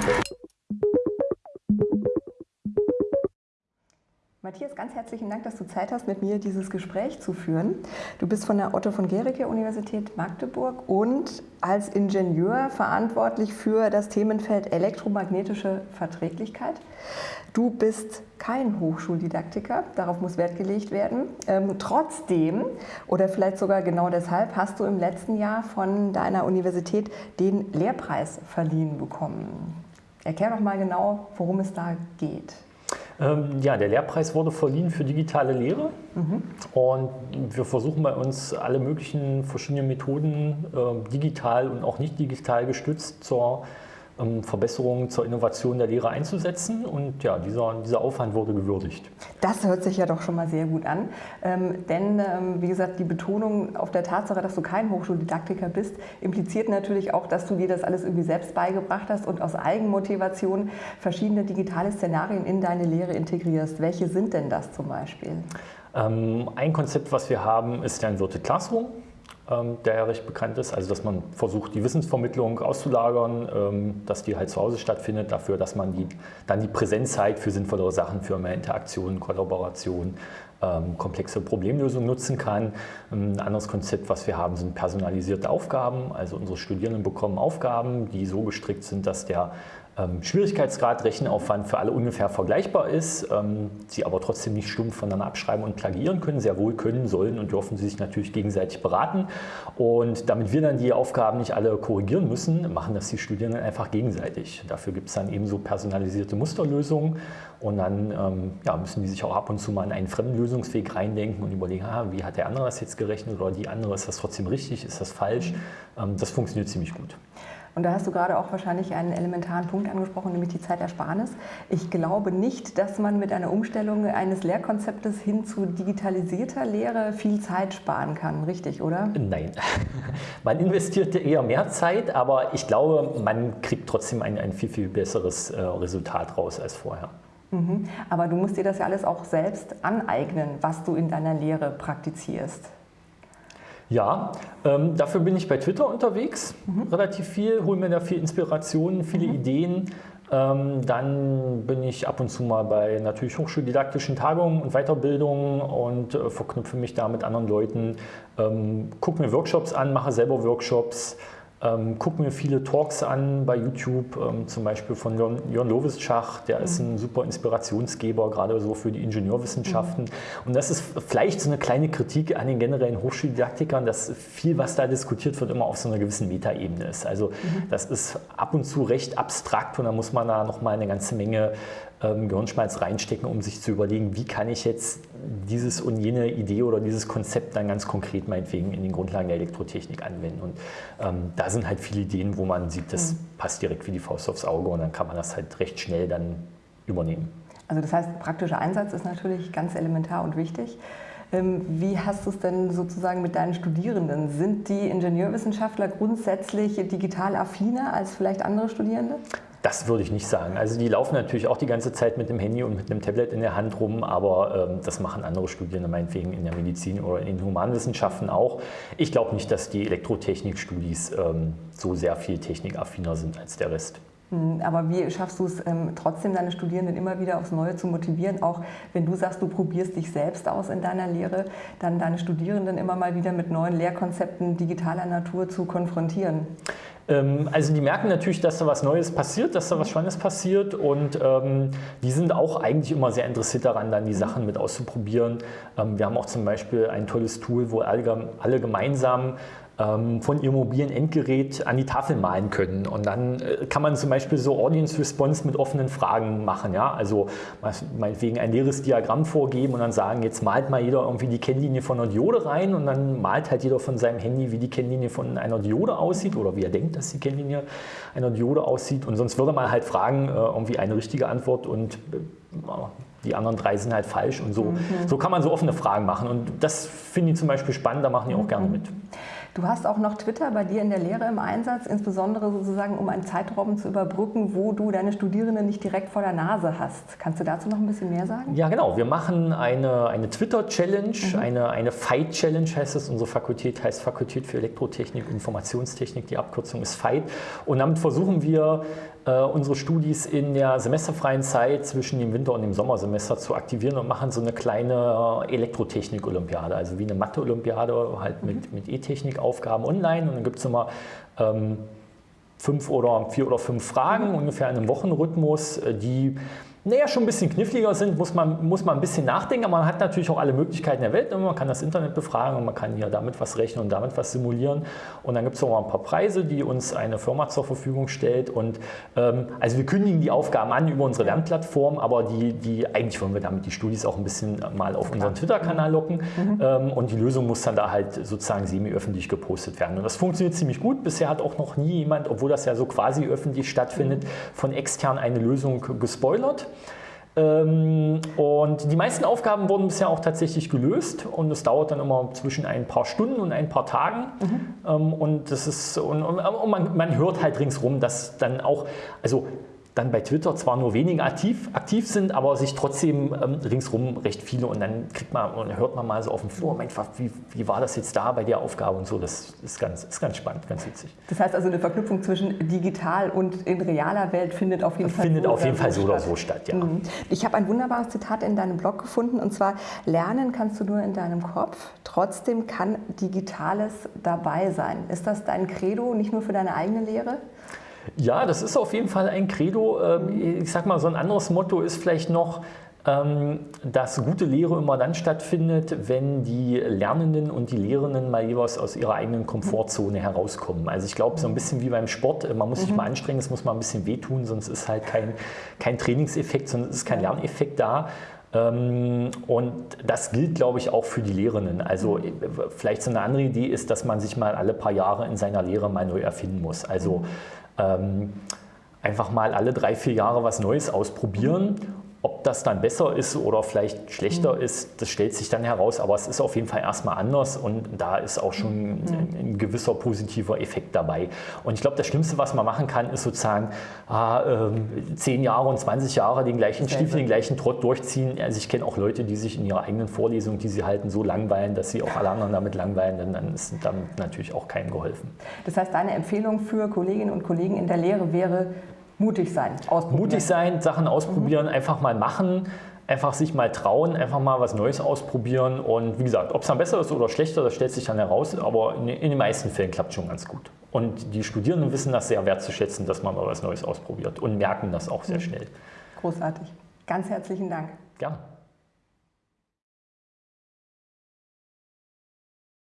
Thank you. Matthias, ganz herzlichen Dank, dass du Zeit hast, mit mir dieses Gespräch zu führen. Du bist von der Otto von Gericke Universität Magdeburg und als Ingenieur verantwortlich für das Themenfeld elektromagnetische Verträglichkeit. Du bist kein Hochschuldidaktiker, darauf muss Wert gelegt werden. Ähm, trotzdem, oder vielleicht sogar genau deshalb, hast du im letzten Jahr von deiner Universität den Lehrpreis verliehen bekommen. Erklär doch mal genau, worum es da geht. Ähm, ja, der Lehrpreis wurde verliehen für digitale Lehre mhm. und wir versuchen bei uns alle möglichen verschiedenen Methoden, äh, digital und auch nicht digital gestützt, zur Verbesserungen zur Innovation der Lehre einzusetzen. Und ja, dieser, dieser Aufwand wurde gewürdigt. Das hört sich ja doch schon mal sehr gut an. Ähm, denn, ähm, wie gesagt, die Betonung auf der Tatsache, dass du kein Hochschuldidaktiker bist, impliziert natürlich auch, dass du dir das alles irgendwie selbst beigebracht hast und aus Eigenmotivation verschiedene digitale Szenarien in deine Lehre integrierst. Welche sind denn das zum Beispiel? Ähm, ein Konzept, was wir haben, ist der Inverted Classroom. Ähm, der ja recht bekannt ist. Also dass man versucht, die Wissensvermittlung auszulagern, ähm, dass die halt zu Hause stattfindet, dafür, dass man die, dann die Präsenzzeit für sinnvollere Sachen, für mehr Interaktion, Kollaboration, ähm, komplexe Problemlösungen nutzen kann. Ein anderes Konzept, was wir haben, sind personalisierte Aufgaben. Also unsere Studierenden bekommen Aufgaben, die so gestrickt sind, dass der Schwierigkeitsgrad, Rechenaufwand für alle ungefähr vergleichbar ist, ähm, sie aber trotzdem nicht stumpf voneinander abschreiben und plagieren können, sehr wohl können, sollen und dürfen sie sich natürlich gegenseitig beraten. Und damit wir dann die Aufgaben nicht alle korrigieren müssen, machen das die Studierenden einfach gegenseitig. Dafür gibt es dann ebenso personalisierte Musterlösungen und dann ähm, ja, müssen die sich auch ab und zu mal in einen fremden Lösungsweg reindenken und überlegen, ah, wie hat der andere das jetzt gerechnet oder die andere, ist das trotzdem richtig, ist das falsch? Ähm, das funktioniert ziemlich gut. Und da hast du gerade auch wahrscheinlich einen elementaren Punkt angesprochen, nämlich die Zeitersparnis. Ich glaube nicht, dass man mit einer Umstellung eines Lehrkonzeptes hin zu digitalisierter Lehre viel Zeit sparen kann, richtig, oder? Nein, man investiert eher mehr Zeit, aber ich glaube, man kriegt trotzdem ein, ein viel, viel besseres äh, Resultat raus als vorher. Mhm. Aber du musst dir das ja alles auch selbst aneignen, was du in deiner Lehre praktizierst. Ja, ähm, dafür bin ich bei Twitter unterwegs, mhm. relativ viel, hole mir da viel Inspiration, viele mhm. Ideen. Ähm, dann bin ich ab und zu mal bei natürlich hochschuldidaktischen Tagungen und Weiterbildungen und äh, verknüpfe mich da mit anderen Leuten, ähm, gucke mir Workshops an, mache selber Workshops, ähm, gucke mir viele Talks an bei YouTube, ähm, zum Beispiel von Jörn, Jörn Lovischach, der mhm. ist ein super Inspirationsgeber, gerade so für die Ingenieurwissenschaften. Mhm. Und das ist vielleicht so eine kleine Kritik an den generellen Hochschuldidaktikern, dass viel, was da diskutiert wird, immer auf so einer gewissen Metaebene ist. Also mhm. das ist ab und zu recht abstrakt und da muss man da nochmal eine ganze Menge ähm, Gehirnschmalz reinstecken, um sich zu überlegen, wie kann ich jetzt dieses und jene Idee oder dieses Konzept dann ganz konkret meinetwegen in den Grundlagen der Elektrotechnik anwenden. Und ähm, da sind halt viele Ideen, wo man sieht, das mhm. passt direkt wie die Faust aufs Auge und dann kann man das halt recht schnell dann übernehmen. Also das heißt, praktischer Einsatz ist natürlich ganz elementar und wichtig. Ähm, wie hast du es denn sozusagen mit deinen Studierenden? Sind die Ingenieurwissenschaftler grundsätzlich digital affiner als vielleicht andere Studierende? Das würde ich nicht sagen. Also die laufen natürlich auch die ganze Zeit mit dem Handy und mit einem Tablet in der Hand rum, aber ähm, das machen andere Studierende meinetwegen in der Medizin oder in den Humanwissenschaften auch. Ich glaube nicht, dass die Elektrotechnik-Studis ähm, so sehr viel technikaffiner sind als der Rest. Hm, aber wie schaffst du es ähm, trotzdem, deine Studierenden immer wieder aufs Neue zu motivieren? Auch wenn du sagst, du probierst dich selbst aus in deiner Lehre, dann deine Studierenden immer mal wieder mit neuen Lehrkonzepten digitaler Natur zu konfrontieren? Ähm, also die merken natürlich, dass da was Neues passiert, dass da was Spannendes passiert und ähm, die sind auch eigentlich immer sehr interessiert daran, dann die Sachen mit auszuprobieren. Ähm, wir haben auch zum Beispiel ein tolles Tool, wo alle, alle gemeinsam von ihrem mobilen Endgerät an die Tafel malen können. Und dann äh, kann man zum Beispiel so Audience Response mit offenen Fragen machen. Ja? Also meinetwegen ein leeres Diagramm vorgeben und dann sagen, jetzt malt mal jeder irgendwie die Kennlinie von einer Diode rein und dann malt halt jeder von seinem Handy, wie die Kennlinie von einer Diode aussieht oder wie er denkt, dass die Kennlinie einer Diode aussieht. Und sonst würde man halt fragen, äh, irgendwie eine richtige Antwort und äh, die anderen drei sind halt falsch und so. Mhm. So kann man so offene Fragen machen und das finde ich zum Beispiel spannend, da machen die auch mhm. gerne mit. Du hast auch noch Twitter bei dir in der Lehre im Einsatz, insbesondere sozusagen, um einen Zeitraum zu überbrücken, wo du deine Studierenden nicht direkt vor der Nase hast. Kannst du dazu noch ein bisschen mehr sagen? Ja, genau. Wir machen eine, eine Twitter-Challenge, mhm. eine, eine Fight-Challenge heißt es. Unsere Fakultät heißt Fakultät für Elektrotechnik und Informationstechnik. Die Abkürzung ist Fight. Und damit versuchen wir, äh, unsere Studis in der semesterfreien Zeit zwischen dem Winter- und dem Sommersemester zu aktivieren und machen so eine kleine Elektrotechnik-Olympiade, also wie eine Mathe-Olympiade, halt mit, mit E-Technik-Aufgaben online. Und dann gibt es immer ähm, fünf oder vier oder fünf Fragen, ungefähr in einem Wochenrhythmus, äh, die naja, schon ein bisschen kniffliger sind, muss man, muss man ein bisschen nachdenken, aber man hat natürlich auch alle Möglichkeiten der Welt. Man kann das Internet befragen und man kann hier damit was rechnen und damit was simulieren. Und dann gibt es auch ein paar Preise, die uns eine Firma zur Verfügung stellt. Und ähm, also wir kündigen die Aufgaben an über unsere Lernplattform, aber die, die, eigentlich wollen wir damit die Studis auch ein bisschen mal auf unseren Twitter-Kanal locken. Mhm. Ähm, und die Lösung muss dann da halt sozusagen semi-öffentlich gepostet werden. Und das funktioniert ziemlich gut. Bisher hat auch noch nie jemand, obwohl das ja so quasi öffentlich stattfindet, von extern eine Lösung gespoilert. Ähm, und die meisten Aufgaben wurden bisher auch tatsächlich gelöst und es dauert dann immer zwischen ein paar Stunden und ein paar Tagen. Mhm. Ähm, und das ist und, und man, man, hört halt ringsrum, dass dann auch, also dann bei Twitter zwar nur wenige aktiv, aktiv sind, aber sich trotzdem ähm, ringsrum recht viele und dann kriegt man und hört man mal so auf dem Flur, Mensch, wie, wie war das jetzt da bei der Aufgabe und so, das ist ganz, ist ganz spannend, ganz witzig. Das heißt also eine Verknüpfung zwischen digital und in realer Welt findet auf jeden Fall findet so auf jeden Fall so oder so statt, ja. Mhm. Ich habe ein wunderbares Zitat in deinem Blog gefunden und zwar, lernen kannst du nur in deinem Kopf, trotzdem kann Digitales dabei sein. Ist das dein Credo, nicht nur für deine eigene Lehre? Ja, das ist auf jeden Fall ein Credo. Ähm, ich sag mal, so ein anderes Motto ist vielleicht noch, ähm, dass gute Lehre immer dann stattfindet, wenn die Lernenden und die Lehrenden mal jeweils aus ihrer eigenen Komfortzone herauskommen. Also ich glaube, so ein bisschen wie beim Sport, man muss sich mhm. mal anstrengen, es muss mal ein bisschen wehtun, sonst ist halt kein, kein Trainingseffekt, sondern es ist kein Lerneffekt da. Ähm, und das gilt, glaube ich, auch für die Lehrenden. Also mhm. vielleicht so eine andere Idee ist, dass man sich mal alle paar Jahre in seiner Lehre mal neu erfinden muss. Also ähm, einfach mal alle drei, vier Jahre was Neues ausprobieren. Ob das dann besser ist oder vielleicht schlechter mhm. ist, das stellt sich dann heraus, aber es ist auf jeden Fall erstmal anders und da ist auch schon mhm. ein, ein gewisser positiver Effekt dabei. Und ich glaube, das Schlimmste, was man machen kann, ist sozusagen ah, äh, 10 Jahre und 20 Jahre den gleichen Stiefel, den gleichen Trott durchziehen. Also ich kenne auch Leute, die sich in ihrer eigenen Vorlesung, die sie halten, so langweilen, dass sie auch alle anderen damit langweilen, denn dann ist damit natürlich auch keinem geholfen. Das heißt, deine Empfehlung für Kolleginnen und Kollegen in der Lehre wäre, Mutig sein, ausprobieren. Mutig sein, Sachen ausprobieren, mhm. einfach mal machen, einfach sich mal trauen, einfach mal was Neues ausprobieren. Und wie gesagt, ob es dann besser ist oder schlechter, das stellt sich dann heraus, aber in, in den meisten Fällen klappt es schon ganz gut. Und die Studierenden wissen das sehr wertzuschätzen, dass man mal was Neues ausprobiert und merken das auch sehr mhm. schnell. Großartig. Ganz herzlichen Dank. Gerne.